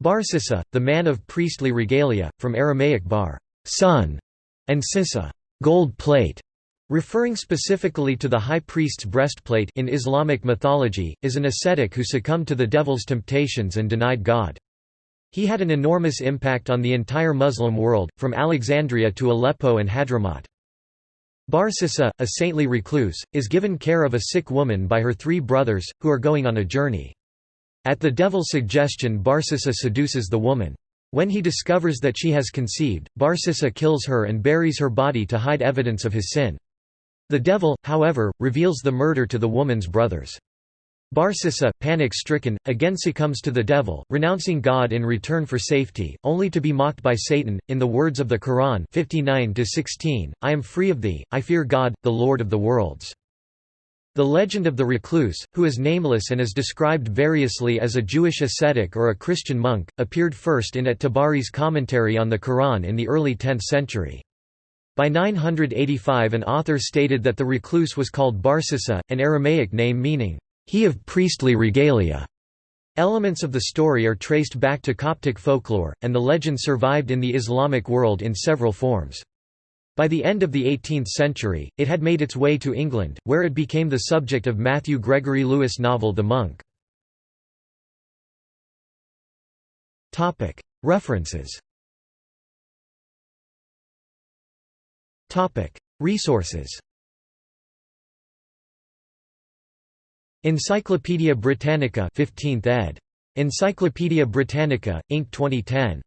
Bar-Sissa, the man of priestly regalia, from Aramaic bar son", and sissa gold plate", referring specifically to the high priest's breastplate in Islamic mythology, is an ascetic who succumbed to the devil's temptations and denied God. He had an enormous impact on the entire Muslim world, from Alexandria to Aleppo and Hadramaut. Bar-Sissa, a saintly recluse, is given care of a sick woman by her three brothers, who are going on a journey. At the devil's suggestion Bar-Sissa seduces the woman. When he discovers that she has conceived, Bar-Sissa kills her and buries her body to hide evidence of his sin. The devil, however, reveals the murder to the woman's brothers. Bar-Sissa, panic-stricken, again succumbs to the devil, renouncing God in return for safety, only to be mocked by Satan. In the words of the Quran 59-16, I am free of thee, I fear God, the Lord of the worlds. The legend of the recluse, who is nameless and is described variously as a Jewish ascetic or a Christian monk, appeared first in at-Tabari's commentary on the Quran in the early 10th century. By 985 an author stated that the recluse was called Bar-Sissa, an Aramaic name meaning, he of priestly regalia. Elements of the story are traced back to Coptic folklore, and the legend survived in the Islamic world in several forms. By the end of the 18th century, it had made its way to England, where it became the subject of Matthew Gregory Lewis' novel The Monk. References Resources Encyclopædia Britannica 15th ed. Encyclopædia Britannica, Inc. 2010.